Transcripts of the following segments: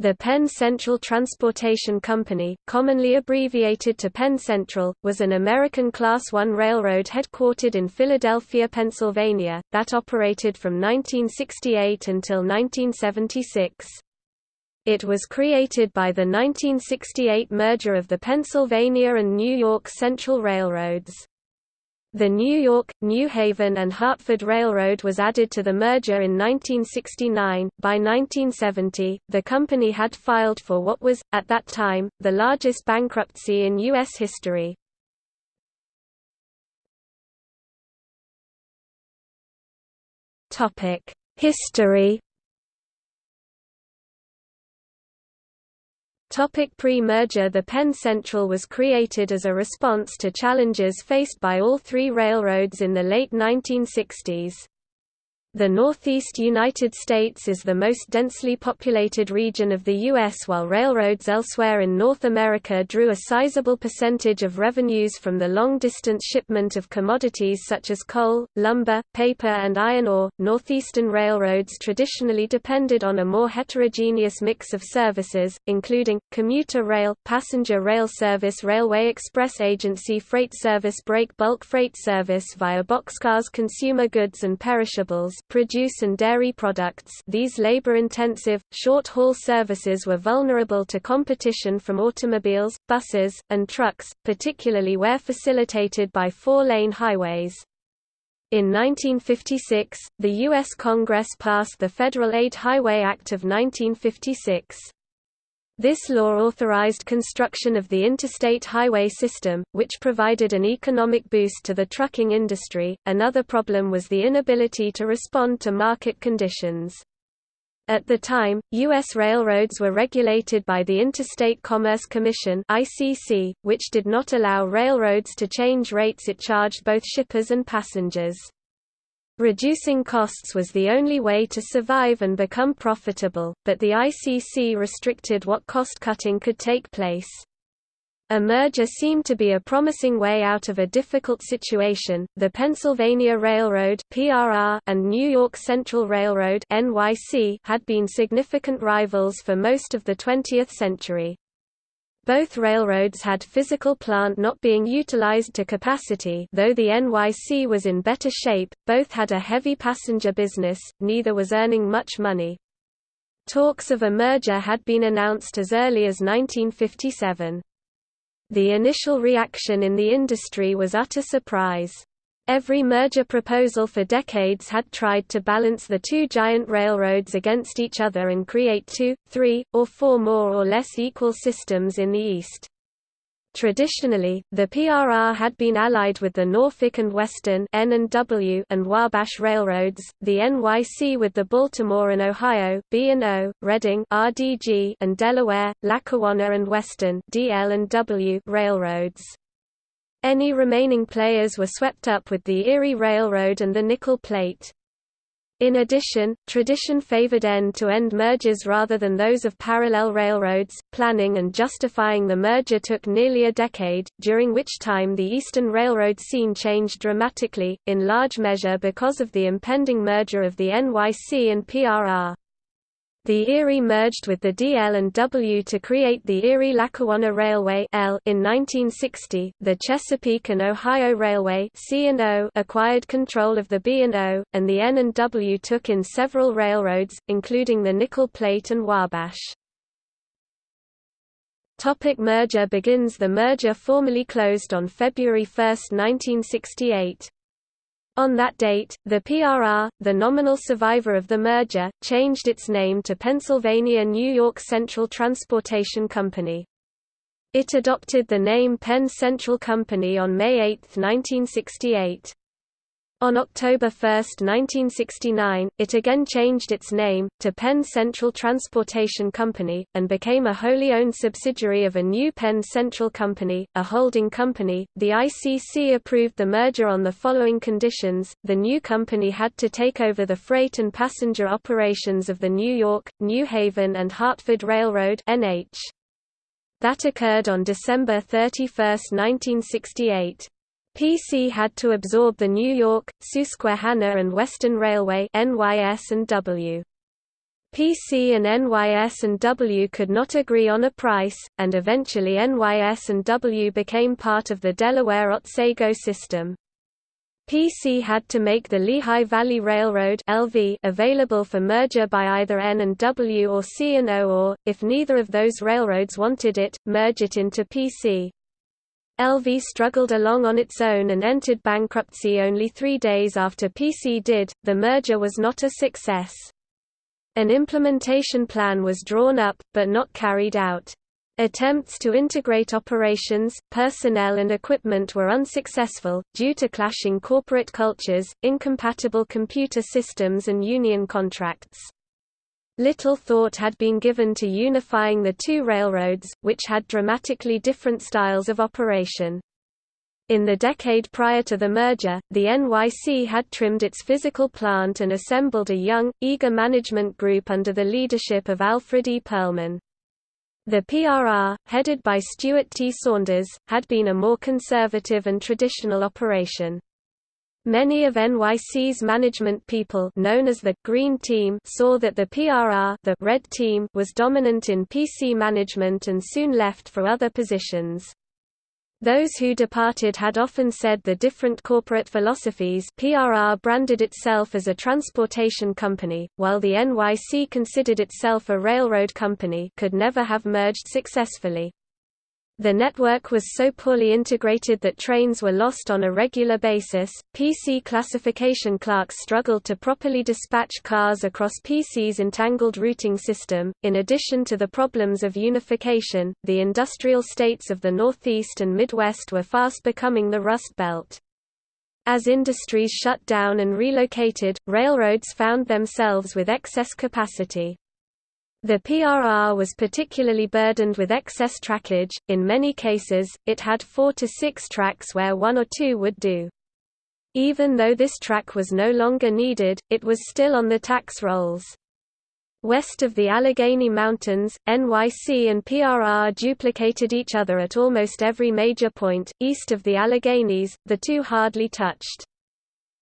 The Penn Central Transportation Company, commonly abbreviated to Penn Central, was an American Class I railroad headquartered in Philadelphia, Pennsylvania, that operated from 1968 until 1976. It was created by the 1968 merger of the Pennsylvania and New York Central Railroads. The New York, New Haven and Hartford Railroad was added to the merger in 1969. By 1970, the company had filed for what was, at that time, the largest bankruptcy in U.S. history. History Topic Pre-merger The Penn Central was created as a response to challenges faced by all three railroads in the late 1960s. The Northeast United States is the most densely populated region of the U.S. while railroads elsewhere in North America drew a sizable percentage of revenues from the long-distance shipment of commodities such as coal, lumber, paper and iron ore. Northeastern railroads traditionally depended on a more heterogeneous mix of services, including, commuter rail, passenger rail service Railway Express Agency freight service break bulk freight service via boxcars consumer goods and perishables produce and dairy products these labor-intensive, short-haul services were vulnerable to competition from automobiles, buses, and trucks, particularly where facilitated by four-lane highways. In 1956, the U.S. Congress passed the Federal Aid Highway Act of 1956. This law authorized construction of the interstate highway system, which provided an economic boost to the trucking industry. Another problem was the inability to respond to market conditions. At the time, U.S. railroads were regulated by the Interstate Commerce Commission (ICC), which did not allow railroads to change rates it charged both shippers and passengers. Reducing costs was the only way to survive and become profitable, but the ICC restricted what cost-cutting could take place. A merger seemed to be a promising way out of a difficult situation. The Pennsylvania Railroad (PRR) and New York Central Railroad (NYC) had been significant rivals for most of the 20th century. Both railroads had physical plant not being utilized to capacity though the NYC was in better shape, both had a heavy passenger business, neither was earning much money. Talks of a merger had been announced as early as 1957. The initial reaction in the industry was utter surprise. Every merger proposal for decades had tried to balance the two giant railroads against each other and create two, three, or four more or less equal systems in the East. Traditionally, the PRR had been allied with the Norfolk and Western N and W and Wabash railroads, the NYC with the Baltimore and Ohio B&O, Reading RDG and Delaware, Lackawanna and Western DL and W railroads. Any remaining players were swept up with the Erie Railroad and the Nickel Plate. In addition, tradition favored end-to-end -end mergers rather than those of parallel railroads. Planning and justifying the merger took nearly a decade, during which time the Eastern Railroad scene changed dramatically, in large measure because of the impending merger of the NYC and PRR. The Erie merged with the DL and W to create the Erie-Lackawanna Railway L in 1960. The Chesapeake and Ohio Railway C&O acquired control of the B&O, and the N and W took in several railroads, including the Nickel Plate and Wabash. Topic merger begins The merger formally closed on February 1, 1968. On that date, the PRR, the nominal survivor of the merger, changed its name to Pennsylvania New York Central Transportation Company. It adopted the name Penn Central Company on May 8, 1968. On October 1, 1969, it again changed its name, to Penn Central Transportation Company, and became a wholly owned subsidiary of a new Penn Central Company, a holding company. The ICC approved the merger on the following conditions the new company had to take over the freight and passenger operations of the New York, New Haven, and Hartford Railroad. NH. That occurred on December 31, 1968. PC had to absorb the New York, Susquehanna and Western Railway NYS and W. PC and NYS and W could not agree on a price, and eventually NYS and W became part of the Delaware Otsego system. PC had to make the Lehigh Valley Railroad (LV) available for merger by either N and W or C and O or, if neither of those railroads wanted it, merge it into PC. LV struggled along on its own and entered bankruptcy only three days after PC did. The merger was not a success. An implementation plan was drawn up, but not carried out. Attempts to integrate operations, personnel and equipment were unsuccessful, due to clashing corporate cultures, incompatible computer systems and union contracts. Little thought had been given to unifying the two railroads, which had dramatically different styles of operation. In the decade prior to the merger, the NYC had trimmed its physical plant and assembled a young, eager management group under the leadership of Alfred E. Perlman. The PRR, headed by Stuart T. Saunders, had been a more conservative and traditional operation. Many of NYC's management people known as the Green Team saw that the PRR the Red Team was dominant in PC management and soon left for other positions. Those who departed had often said the different corporate philosophies PRR branded itself as a transportation company, while the NYC considered itself a railroad company could never have merged successfully. The network was so poorly integrated that trains were lost on a regular basis. PC classification clerks struggled to properly dispatch cars across PC's entangled routing system. In addition to the problems of unification, the industrial states of the Northeast and Midwest were fast becoming the Rust Belt. As industries shut down and relocated, railroads found themselves with excess capacity. The PRR was particularly burdened with excess trackage, in many cases, it had four to six tracks where one or two would do. Even though this track was no longer needed, it was still on the tax rolls. West of the Allegheny Mountains, NYC and PRR duplicated each other at almost every major point, east of the Alleghenies, the two hardly touched.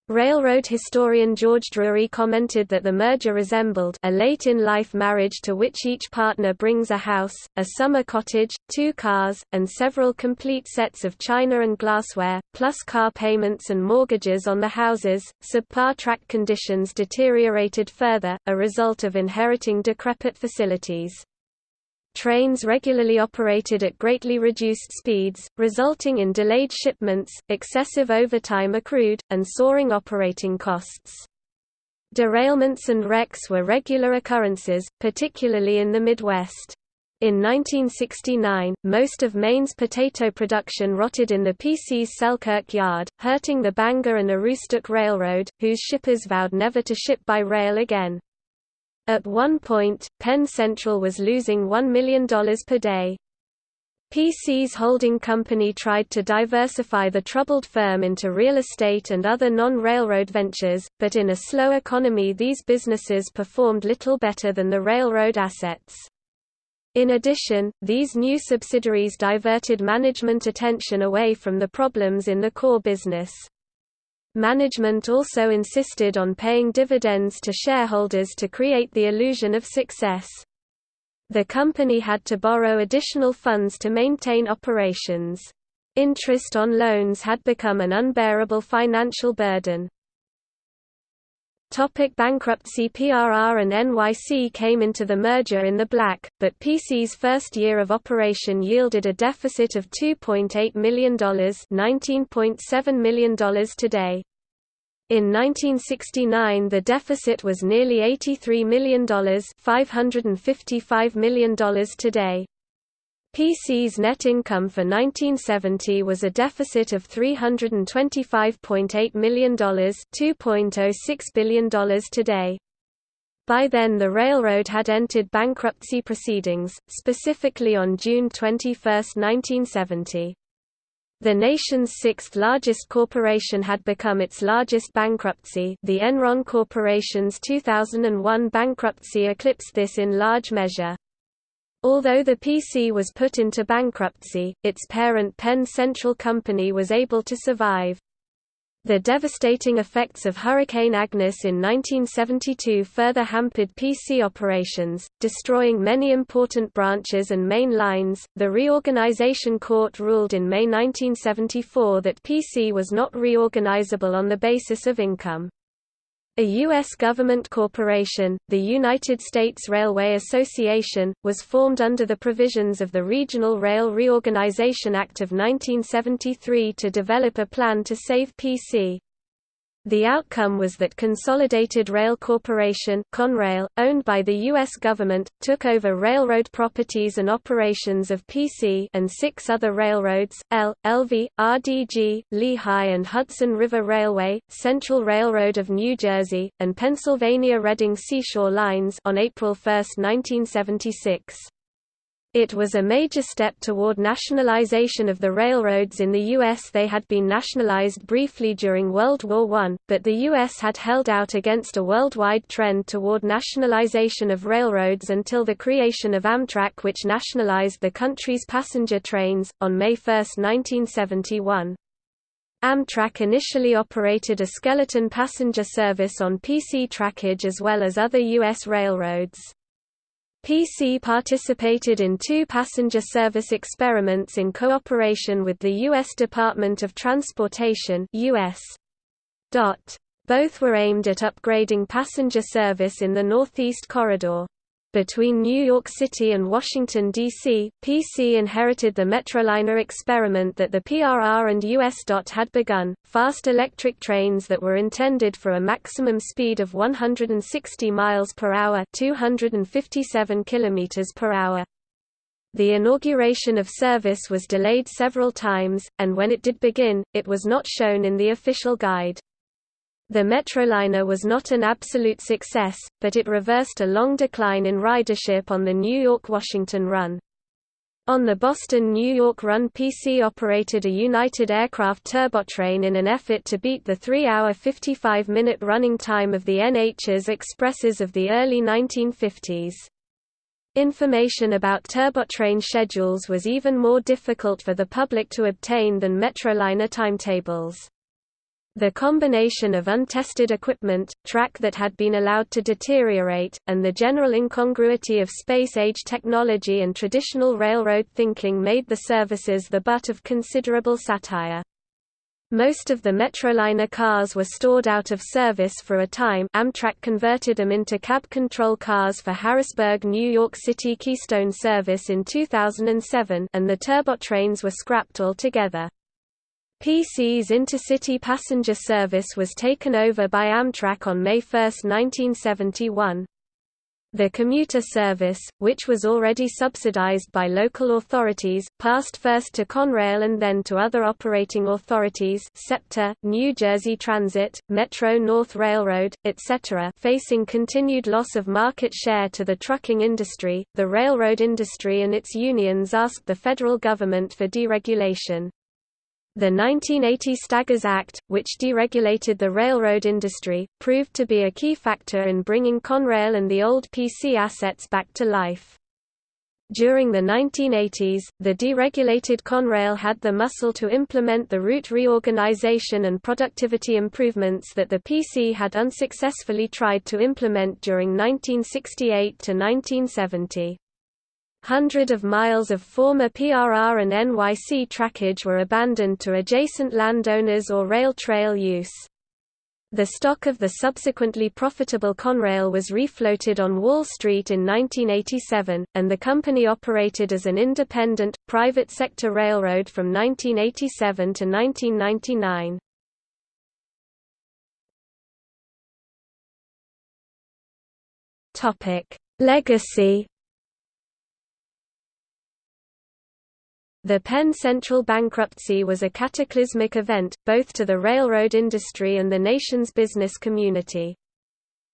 Railroad historian George Drury commented that the merger resembled a late-in-life marriage to which each partner brings a house, a summer cottage, two cars, and several complete sets of china and glassware, plus car payments and mortgages on the houses. Subpar track conditions deteriorated further, a result of inheriting decrepit facilities. Trains regularly operated at greatly reduced speeds, resulting in delayed shipments, excessive overtime accrued, and soaring operating costs. Derailments and wrecks were regular occurrences, particularly in the Midwest. In 1969, most of Maine's potato production rotted in the PC's Selkirk yard, hurting the Bangor and Aroostook Railroad, whose shippers vowed never to ship by rail again. At one point, Penn Central was losing $1 million per day. PC's holding company tried to diversify the troubled firm into real estate and other non-railroad ventures, but in a slow economy these businesses performed little better than the railroad assets. In addition, these new subsidiaries diverted management attention away from the problems in the core business. Management also insisted on paying dividends to shareholders to create the illusion of success. The company had to borrow additional funds to maintain operations. Interest on loans had become an unbearable financial burden. Topic bankruptcy PRR and NYC came into the merger in the black, but PC's first year of operation yielded a deficit of $2.8 million $19.7 million today. In 1969 the deficit was nearly $83 million $555 million today. PC's net income for 1970 was a deficit of $325.8 million $2.06 billion today. By then the railroad had entered bankruptcy proceedings, specifically on June 21, 1970. The nation's sixth-largest corporation had become its largest bankruptcy the Enron Corporation's 2001 bankruptcy eclipsed this in large measure. Although the PC was put into bankruptcy, its parent Penn Central Company was able to survive. The devastating effects of Hurricane Agnes in 1972 further hampered PC operations, destroying many important branches and main lines. The Reorganization Court ruled in May 1974 that PC was not reorganizable on the basis of income. A U.S. government corporation, the United States Railway Association, was formed under the provisions of the Regional Rail Reorganization Act of 1973 to develop a plan to save PC. The outcome was that Consolidated Rail Corporation Conrail, owned by the U.S. government, took over railroad properties and operations of PC and six other railroads, L, LV, RDG, Lehigh and Hudson River Railway, Central Railroad of New Jersey, and Pennsylvania Reading Seashore Lines on April 1, 1976. It was a major step toward nationalization of the railroads in the U.S. They had been nationalized briefly during World War I, but the U.S. had held out against a worldwide trend toward nationalization of railroads until the creation of Amtrak which nationalized the country's passenger trains, on May 1, 1971. Amtrak initially operated a skeleton passenger service on PC trackage as well as other U.S. railroads. PC participated in two passenger service experiments in cooperation with the U.S. Department of Transportation US. Both were aimed at upgrading passenger service in the Northeast Corridor. Between New York City and Washington, D.C., PC inherited the Metroliner experiment that the PRR and US DOT had begun, fast electric trains that were intended for a maximum speed of 160 miles per hour, 257 kilometers per hour. The inauguration of service was delayed several times, and when it did begin, it was not shown in the official guide. The Metroliner was not an absolute success, but it reversed a long decline in ridership on the New York-Washington run. On the Boston-New York run PC operated a United Aircraft turbotrain in an effort to beat the 3-hour 55-minute running time of the NH's Expresses of the early 1950s. Information about turbotrain schedules was even more difficult for the public to obtain than Metroliner timetables. The combination of untested equipment, track that had been allowed to deteriorate, and the general incongruity of space-age technology and traditional railroad thinking made the services the butt of considerable satire. Most of the Metroliner cars were stored out of service for a time Amtrak converted them into cab control cars for Harrisburg New York City Keystone service in 2007 and the turbotrains were scrapped altogether. PC's intercity passenger service was taken over by Amtrak on May 1, 1971. The commuter service, which was already subsidized by local authorities, passed first to Conrail and then to other operating authorities SEPTA, New Jersey Transit, Metro-North Railroad, etc. Facing continued loss of market share to the trucking industry, the railroad industry and its unions asked the federal government for deregulation. The 1980 Staggers Act, which deregulated the railroad industry, proved to be a key factor in bringing Conrail and the old PC assets back to life. During the 1980s, the deregulated Conrail had the muscle to implement the route reorganization and productivity improvements that the PC had unsuccessfully tried to implement during 1968 to 1970. Hundred of miles of former PRR and NYC trackage were abandoned to adjacent landowners or rail trail use. The stock of the subsequently profitable Conrail was refloated on Wall Street in 1987, and the company operated as an independent, private sector railroad from 1987 to 1999. Legacy The Penn Central bankruptcy was a cataclysmic event, both to the railroad industry and the nation's business community.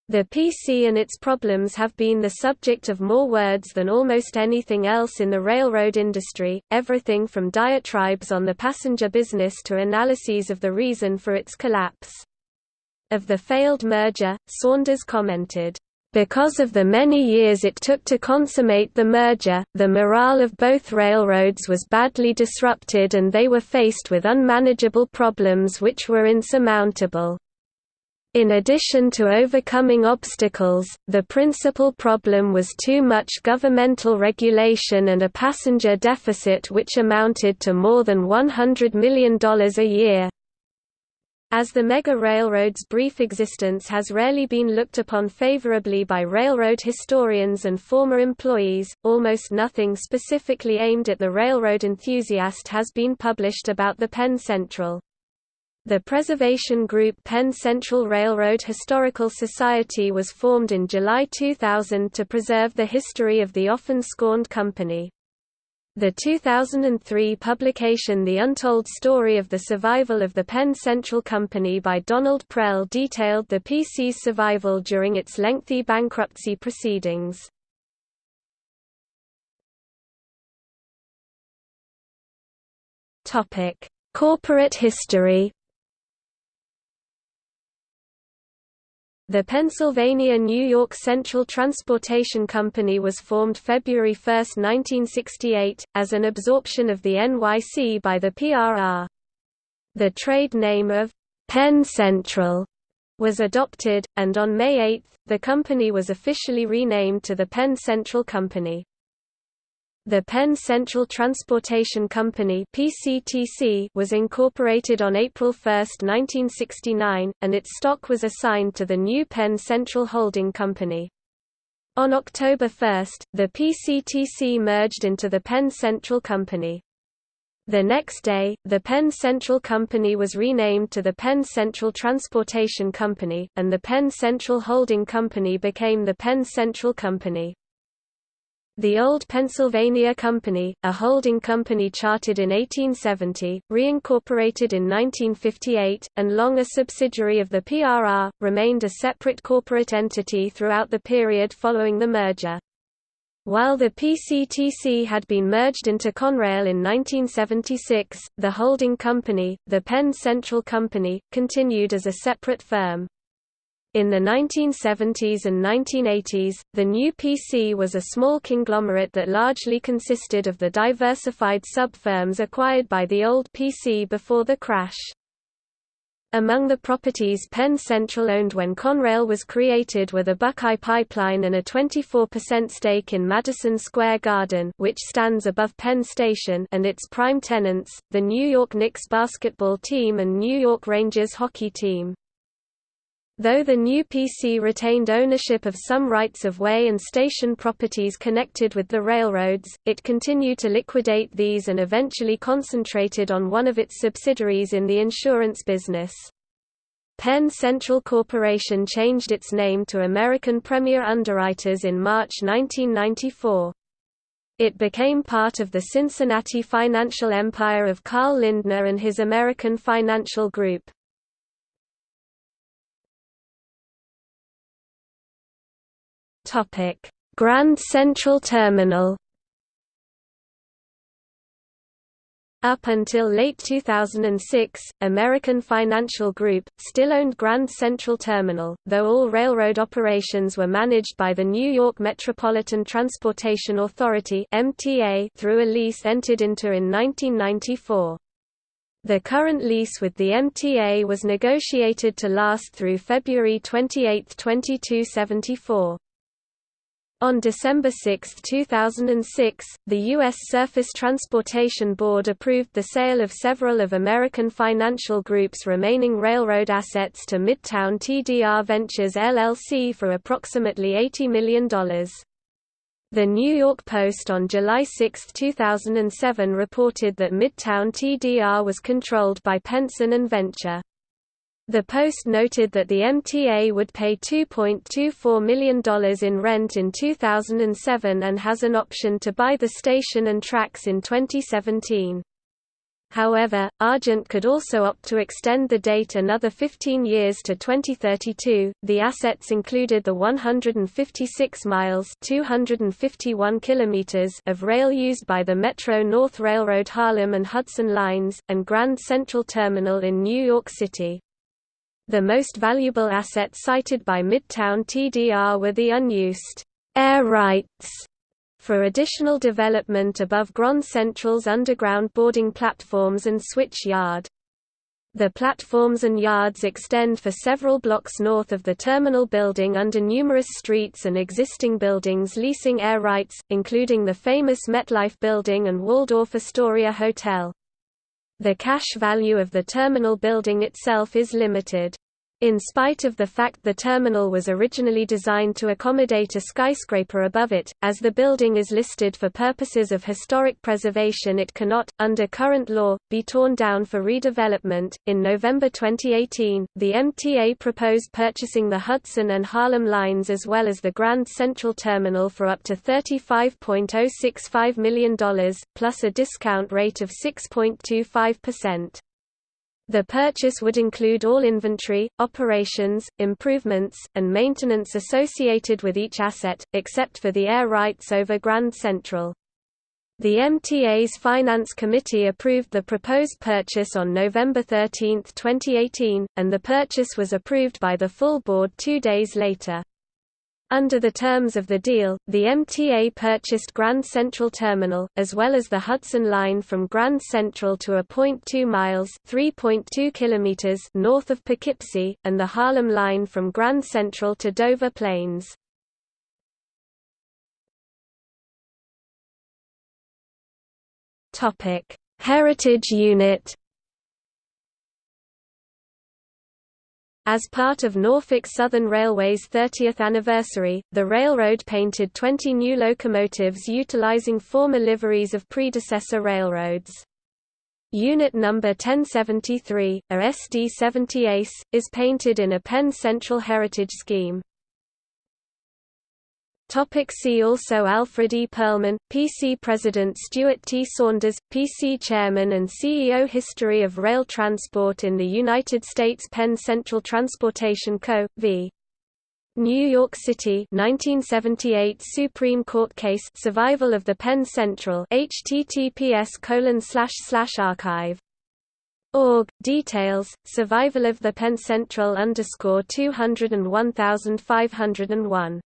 The PC and its problems have been the subject of more words than almost anything else in the railroad industry, everything from diatribes on the passenger business to analyses of the reason for its collapse. Of the failed merger, Saunders commented, Because of the many years it took to consummate the merger, the morale of both railroads was badly disrupted and they were faced with unmanageable problems which were insurmountable. In addition to overcoming obstacles, the principal problem was too much governmental regulation and a passenger deficit which amounted to more than $100 million a year. As the mega railroad's brief existence has rarely been looked upon favorably by railroad historians and former employees, almost nothing specifically aimed at the railroad enthusiast has been published about the Penn Central. The preservation group Penn Central Railroad Historical Society was formed in July 2000 to preserve the history of the often scorned company. The 2003 publication The Untold Story of the Survival of the Penn Central Company by Donald Prell detailed the PC's survival during its lengthy bankruptcy proceedings. Corporate history The Pennsylvania-New York Central Transportation Company was formed February 1, 1968, as an absorption of the NYC by the PRR. The trade name of Penn Central was adopted, and on May 8, the company was officially renamed to the Penn Central Company. The Penn Central Transportation Company (PCTC) was incorporated on April 1, 1969, and its stock was assigned to the new Penn Central Holding Company. On October 1, the PCTC merged into the Penn Central Company. The next day, the Penn Central Company was renamed to the Penn Central Transportation Company, and the Penn Central Holding Company became the Penn Central Company. The Old Pennsylvania Company, a holding company chartered in 1870, reincorporated in 1958, and long a subsidiary of the PRR, remained a separate corporate entity throughout the period following the merger. While the PCTC had been merged into Conrail in 1976, the holding company, the Penn Central Company, continued as a separate firm. In the 1970s and 1980s, the new PC was a small conglomerate that largely consisted of the diversified sub-firms acquired by the old PC before the crash. Among the properties Penn Central owned when Conrail was created were the Buckeye Pipeline and a 24% stake in Madison Square Garden which stands above Penn Station and its prime tenants, the New York Knicks basketball team and New York Rangers hockey team. Though the new PC retained ownership of some rights-of-way and station properties connected with the railroads, it continued to liquidate these and eventually concentrated on one of its subsidiaries in the insurance business. Penn Central Corporation changed its name to American Premier Underwriters in March 1994. It became part of the Cincinnati financial empire of Carl Lindner and his American Financial Group. Grand Central Terminal. Up until late 2006, American Financial Group, still owned Grand Central Terminal, though all railroad operations were managed by the New York Metropolitan Transportation Authority through a lease entered into in 1994. The current lease with the MTA was negotiated to last through February 28, 2274. On December 6, 2006, the U.S. Surface Transportation Board approved the sale of several of American Financial Group's remaining railroad assets to Midtown TDR Ventures LLC for approximately $80 million. The New York Post on July 6, 2007 reported that Midtown TDR was controlled by Penson and Venture. The Post noted that the MTA would pay $2.24 million in rent in 2007 and has an option to buy the station and tracks in 2017. However, Argent could also opt to extend the date another 15 years to 2032. The assets included the 156 miles (251 kilometers) of rail used by the Metro North Railroad Harlem and Hudson lines and Grand Central Terminal in New York City. The most valuable assets cited by Midtown TDR were the unused air rights for additional development above Grand Central's underground boarding platforms and switch yard. The platforms and yards extend for several blocks north of the terminal building under numerous streets and existing buildings leasing air rights, including the famous MetLife building and Waldorf Astoria Hotel. The cash value of the terminal building itself is limited. In spite of the fact the terminal was originally designed to accommodate a skyscraper above it, as the building is listed for purposes of historic preservation, it cannot, under current law, be torn down for redevelopment. In November 2018, the MTA proposed purchasing the Hudson and Harlem lines as well as the Grand Central Terminal for up to $35.065 million, plus a discount rate of 6.25%. The purchase would include all inventory, operations, improvements, and maintenance associated with each asset, except for the air rights over Grand Central. The MTA's Finance Committee approved the proposed purchase on November 13, 2018, and the purchase was approved by the full board two days later. Under the terms of the deal, the MTA purchased Grand Central Terminal, as well as the Hudson Line from Grand Central to a 0.2 miles (3.2 kilometers) north of Poughkeepsie, and the Harlem Line from Grand Central to Dover Plains. Heritage Unit As part of Norfolk Southern Railway's 30th anniversary, the railroad painted 20 new locomotives utilizing former liveries of predecessor railroads. Unit number 1073, a SD-70 Ace, is painted in a Penn Central Heritage scheme. Topic see also Alfred E. Perlman, PC President Stuart T. Saunders, PC Chairman and CEO History of Rail Transport in the United States Penn Central Transportation Co., v. New York City 1978 Supreme Court case Survival of the Penn Central https archive org details survival of the Penn Central underscore 201501